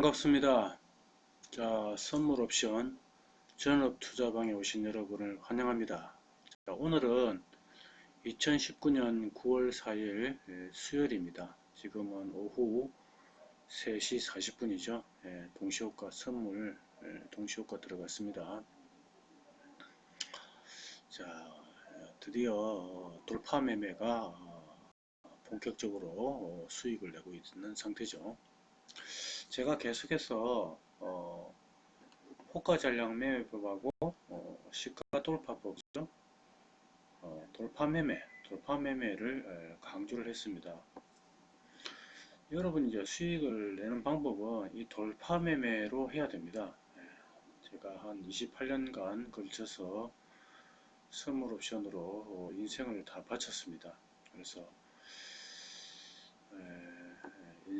반갑습니다. 자, 선물 옵션 전업 투자방에 오신 여러분을 환영합니다. 자, 오늘은 2019년 9월 4일 수요일입니다. 지금은 오후 3시 40분이죠. 예, 동시효과 선물 예, 동시효과 들어갔습니다. 자, 드디어 돌파 매매가 본격적으로 수익을 내고 있는 상태죠. 제가 계속해서 어, 호가 전량 매매법하고 어, 시가 돌파법이죠. 어, 돌파 매매, 돌파 매매를 강조를 했습니다. 여러분 이제 수익을 내는 방법은 이 돌파 매매로 해야 됩니다. 예, 제가 한 28년간 걸쳐서 선물 옵션으로 인생을 다 바쳤습니다. 그래서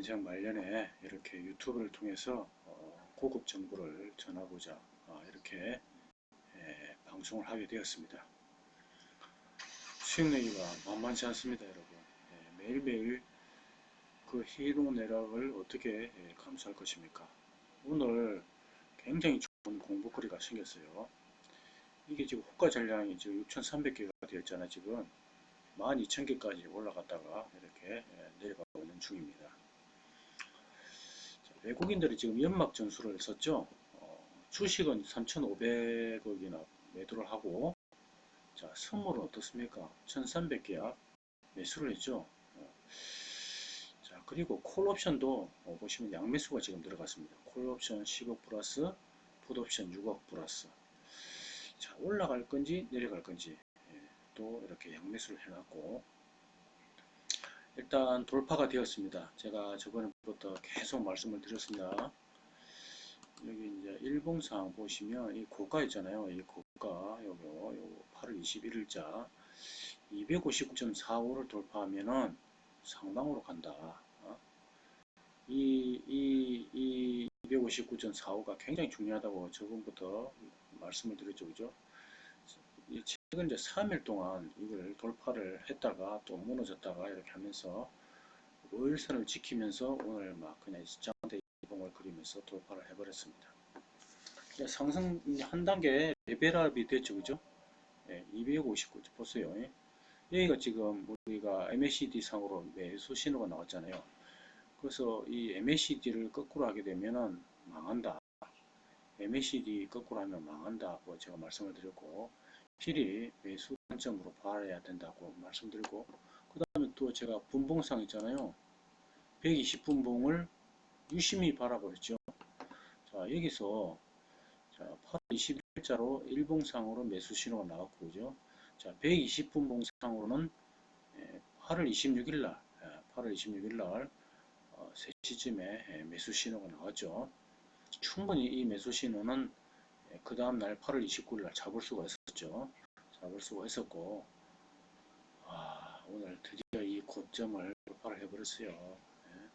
인생 말년에 이렇게 유튜브를 통해서 어, 고급 정보를 전하고자 어, 이렇게 방송을 하게 되었습니다. 수익 내기가 만만치 않습니다, 여러분. 매일매일 그 희롱 내락을 어떻게 감수할 것입니까? 오늘 굉장히 좋은 공부거리가 생겼어요. 이게 지금 호가 전량이 지금 6,300개가 되었잖아요. 지금 12,000개까지 올라갔다가 이렇게 내려가고 있는 중입니다. 외국인들이 지금 연막 전술을 썼죠. 어, 주식은 3,500억이나 매도를 하고 자 선물은 어떻습니까? 1,300개야 매수를 했죠. 어, 자 그리고 콜옵션도 어, 보시면 양매수가 지금 들어갔습니다. 콜옵션 10억 플러스 풋옵션 6억 플러스 자 올라갈 건지 내려갈 건지 예, 또 이렇게 양매수를 해놨고 일단 돌파가 되었습니다. 제가 저번부터 계속 말씀을 드렸습니다. 여기 이제 일봉상 보시면 이 고가 있잖아요. 이 고가 요거 요거 8월 21일자 259.45를 돌파하면은 상방으로 간다. 어? 이, 이, 이 259.45가 굉장히 중요하다고 저번부터 말씀을 드렸죠. 그죠? 최근 이제 3일 동안 이걸 돌파를 했다가 또 무너졌다가 이렇게 하면서 월선을 지키면서 오늘 막 그냥 장대 이봉을 그리면서 돌파를 해버렸습니다. 상승 한 단계 레벨업이 됐죠, 그죠? 예, 259 보세요. 예. 여기가 지금 우리가 MACD 상으로 매수 신호가 나왔잖아요. 그래서 이 MACD를 거꾸로 하게 되면은 망한다. MACD 거꾸로 하면 망한다고 제가 말씀을 드렸고 필히 매수 관점으로 봐야 된다고 말씀드리고 그 다음에 또 제가 분봉상 있잖아요. 120분봉을 유심히 바라보였죠 자 여기서 자 8월 20일자로 일봉상으로 매수 신호가 나왔고 그죠? 자 120분봉상으로는 8월 26일날 8월 26일날 3시쯤에 매수 신호가 나왔죠. 충분히 이 매수 신호는 예, 그 다음날 8월 29일 날 잡을 수가 있었죠. 잡을 수가 있었고 아, 오늘 드디어 이 고점을 돌파를 해버렸어요. 예.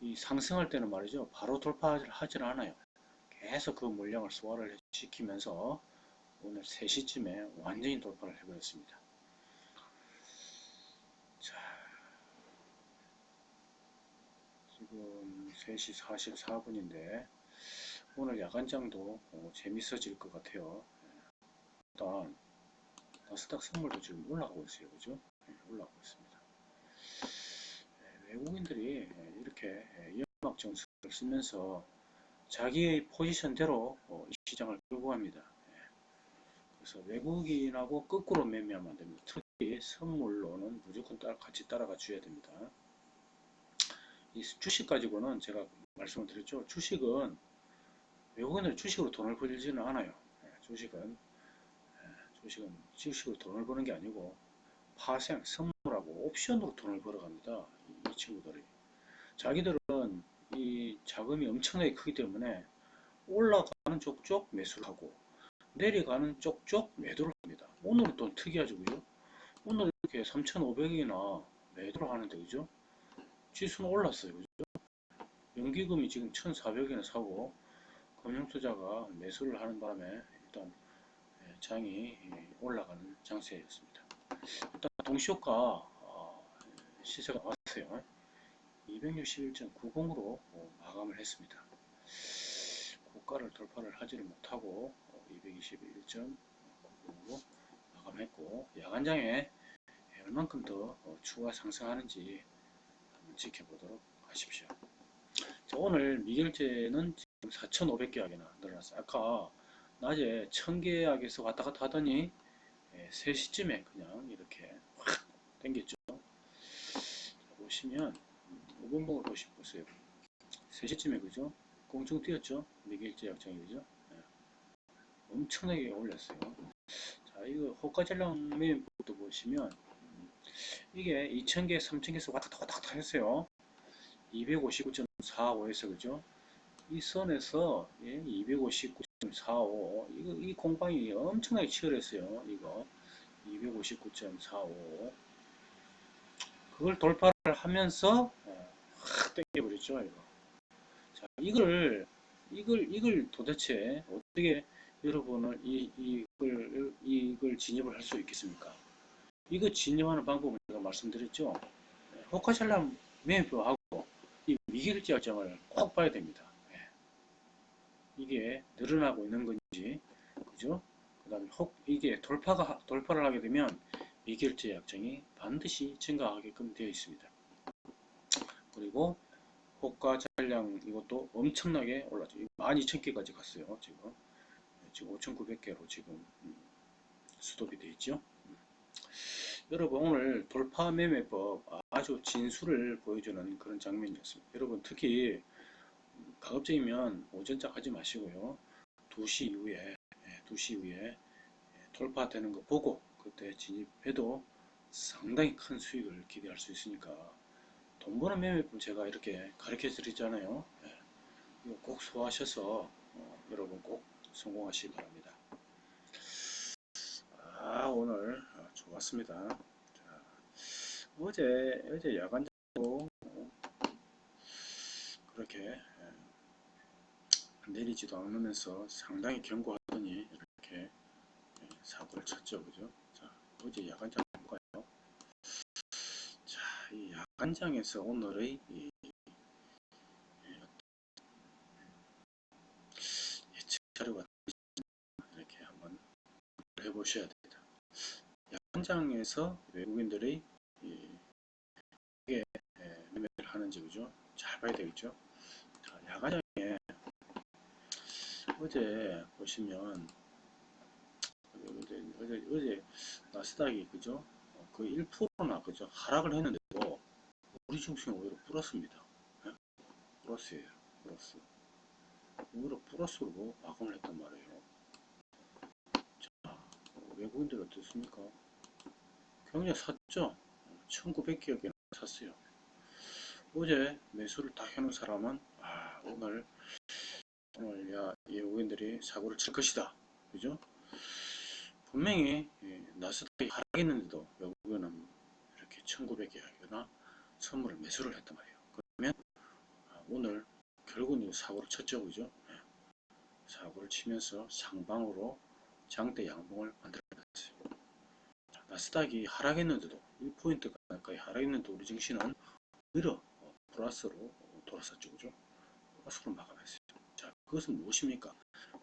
이 상승할 때는 말이죠. 바로 돌파를 하질 않아요. 계속 그 물량을 소화를 시키면서 오늘 3시쯤에 완전히 돌파를 해버렸습니다. 자, 지금 3시 44분인데 오늘 야간장도 어, 재밌어질 것 같아요. 일단 나스닥 선물도 지금 올라가고 있어요. 그죠? 네, 올라가고 있습니다. 네, 외국인들이 이렇게 연막 정수를 쓰면서 자기의 포지션대로 어, 시장을 끌고 갑니다. 네. 그래서 외국인하고 거꾸로 매매하면 안 됩니다. 특히 선물로는 무조건 따라, 같이 따라가 줘야 됩니다. 이 주식 가지고는 제가 말씀을 드렸죠. 주식은 외국인들 주식으로 돈을 벌지는 않아요. 예, 주식은 예, 주식은 주식으로 돈을 버는 게 아니고 파생, 선물하고 옵션으로 돈을 벌어갑니다. 이, 친구들이 자기들은 이 자금이 엄청나게 크기 때문에 올라가는 쪽쪽 매수를 하고 내려가는 쪽쪽 매도를 합니다. 오늘은 또 특이하죠, 그죠? 오늘 이렇게 3,500이나 매도를 하는데, 그죠? 지수는 올랐어요, 그죠? 연기금이 지금 1,400이나 사고 금융투자가 매수를 하는 바람에 일단 예, 장이 올라가는 장세였습니다. 일단 동시효과 어, 시세가 왔어요. 261.90으로 마감을 했습니다. 고가를 돌파를 하지를 못하고 221.90으로 마감했고 야간장에 얼만큼 더 어, 추가 상승하는지 지켜보도록 하십시오. 자, 오늘 미결제는 4,500계약이나 늘어났어요. 아까 낮에 1000계약에서 왔다 갔다 하더니 3시쯤에 그냥 이렇게 확 땡겼죠. 자, 보시면 5분봉을 보시, 보세요. 3시쯤에 그죠? 공중 뛰었죠? 미결제 약정이 그죠? 네. 엄청나게 올렸어요. 자, 이거 호가전량 매매도 보시면 음, 이게 2000개, 3000개에서 왔다 갔다 왔다 갔다 했어요. 259.45에서 그죠? 이 선에서 예, 259.45 이거 이 공방이 엄청나게 치열했어요. 이거 259.45 그걸 돌파를 하면서 어, 확 땡겨버렸죠. 이거. 자, 이걸 이걸 이걸 도대체 어떻게 여러분을 이 이걸 이걸 진입을 할 수 있겠습니까? 이거 진입하는 방법을 제가 말씀드렸죠. 호카샬람 매표하고 이 미결제 약정을 꼭 봐야 됩니다. 예. 이게 늘어나고 있는 건지, 그죠? 그 다음에 혹 이게 돌파가 돌파를 하게 되면 미결제 약정이 반드시 증가하게끔 되어 있습니다. 그리고 호가 잔량 이것도 엄청나게 올랐죠. 12,000개까지 갔어요. 지금 지금 5,900개로 지금 음, 수도비 되어 있죠. 음. 여러분 오늘 돌파 매매법 아주 진수를 보여주는 그런 장면이었습니다. 여러분 특히 가급적이면 오전작 하지 마시고요. 2시 이후에 2시 이후에 돌파되는 거 보고 그때 진입해도 상당히 큰 수익을 기대할 수 있으니까 돈 버는 매매법 제가 이렇게 가르쳐 드리잖아요. 이거 꼭 소화하셔서 어, 여러분 꼭 성공하시기 바랍니다. 아 오늘 좋았습니다. 자, 어제 어제 야간자고 그렇게 내리지도 않으면서 상당히 견고하더니 이렇게 사고를 쳤죠, 그죠? 자, 어제 야간장 볼까요? 자, 이 야간장에서 오늘의 이 자료가 이렇게 한번 해보셔야 됩니다. 야간장에서 외국인들의 이게 매매를 하는지 그죠? 잘 봐야 되겠죠? 자, 야간장에 어제 보시면 어제, 어제, 어제 나스닥이 그죠? 거의 1%나 그죠? 하락을 했는데도 우리 증시는 오히려 플러스입니다. 네? 플러스예요. 플러스. 오히려 플러스로 마감을 했단 말이에요. 자, 외국인들 어떻습니까? 굉장히 샀죠? 1900기억에 샀어요. 어제 매수를 다 해놓은 사람은 아, 오늘 오늘 야, 외국인들이 사고를 칠 것이다. 그죠? 분명히 나스닥이 하락했는데도 외국인은 이렇게 1900개나 선물을 매수를 했단 말이에요. 그러면 아, 오늘 결국은 사고를 쳤죠. 그죠? 사고를 치면서 상방으로 장대 양봉을 만들어냈어요. 나스닥이 하락했는데도 1포인트 가까이 하락했는데도 우리 증시는 오히려 플러스로 돌아섰죠. 그죠? 플러스로 마감했어요. 자, 그것은 무엇입니까?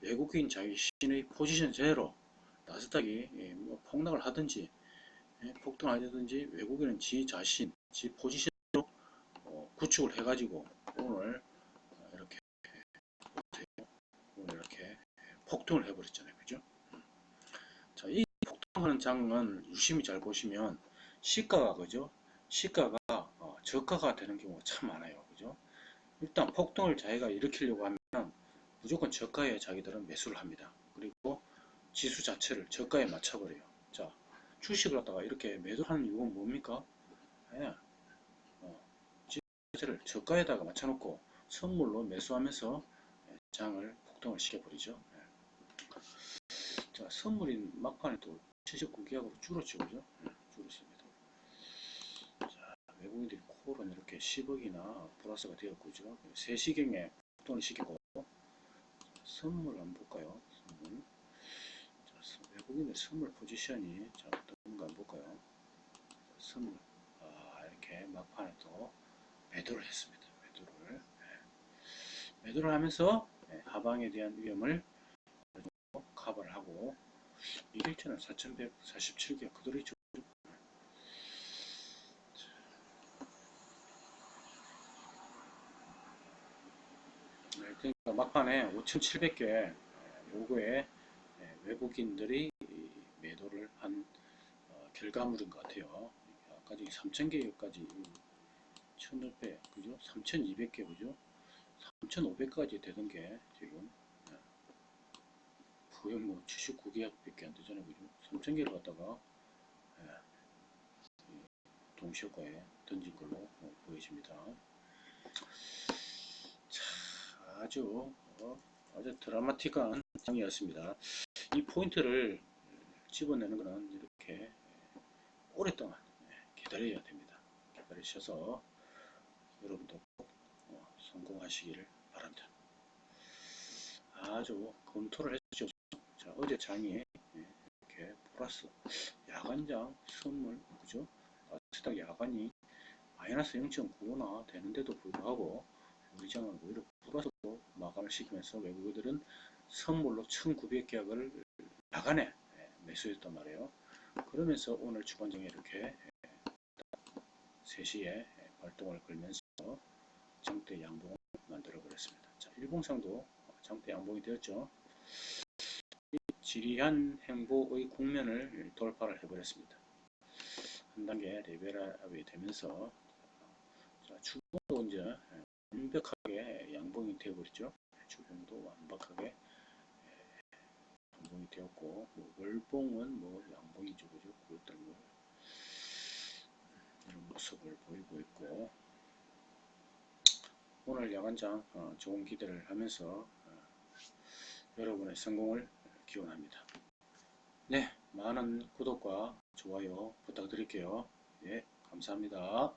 외국인 자기 신의 포지션 제로 나스닥이 예, 뭐 폭락을 하든지 예, 폭등을 하든지 외국인은 지 자신, 지 포지션으로 어, 구축을 해가지고 오늘 어, 이렇게 오늘 이렇게 폭등을 해버렸잖아요, 그죠? 자, 이 폭등하는 장은 유심히 잘 보시면 시가가 그죠? 시가가 어, 저가가 되는 경우가 참 많아요, 그죠? 일단 폭등을 자기가 일으키려고 하면 무조건 저가에 자기들은 매수를 합니다. 그리고 지수 자체를 저가에 맞춰버려요. 자, 주식을 갖다가 이렇게 매도하는 이유가 뭡니까? 예. 어, 지수 자체를 저가에다가 맞춰놓고 선물로 매수하면서 장을 폭등을 시켜버리죠. 예. 자, 선물이 막판에 또 79기약으로 줄었죠. 그죠? 예, 줄었습니다. 자, 외국인들이 콜은 이렇게 10억이나 플러스가 되었고죠. 3시경에 폭등을 시키고 선물 한번 볼까요? 선물. 외국인의 선물 포지션이 자 어떤가 볼까요? 선물 아, 이렇게 막판에 또 매도를 했습니다. 매도를 예. 매도를 하면서 예, 하방에 대한 위험을 커버를 하고 이일체는 4147개 그대로 있죠. 네, 그러니까 막판에 5,700개 요거에 예, 외국인들이 이 매도를 한 어, 결과물인 것 같아요. 아까 저기 3,000개까지 1,500, 그죠? 3,200개, 그죠? 3,500까지 되던 게 지금 예, 거의 뭐 79개밖에 안 되잖아요, 그죠? 3,000개를 갖다가 예, 이 동시효과에 던진 걸로 어, 보여집니다. 자, 아주 어, 아주 드라마틱한 장이었습니다. 이 포인트를 집어내는 것은 이렇게 오랫동안 기다려야 됩니다. 기다리셔서 여러분도 꼭 어, 성공하시기를 바랍니다. 아주 검토를 해주죠. 자, 어제 장이 이렇게 플러스 야간장 선물 그죠? 나스닥 야간이 마이너스 0.95나 되는데도 불구하고 우리 장은 오히려 플러스로 마감을 시키면서 외국인들은 선물로 1900계약을 야간에 매수했단 말이에요. 그러면서 오늘 주간장에 이렇게 3시에 발동을 걸면서 장대 양봉을 만들어 버렸습니다. 자, 일봉상도 장대 양봉이 되었죠. 지리한 행보의 국면을 돌파를 해버렸습니다. 한 단계 레벨업이 되면서 자, 주봉도 이제 완벽하게 양봉이 되어버렸죠. 주봉도 완벽하게 양봉이 되었고 뭐 월봉은 뭐 양봉이죠 그죠? 그것들을 이런 모습을 보이고 있고. 오늘 야간장 어, 좋은 기대를 하면서 어, 여러분의 성공을 기원합니다. 네 많은 구독과 좋아요 부탁드릴게요. 예 감사합니다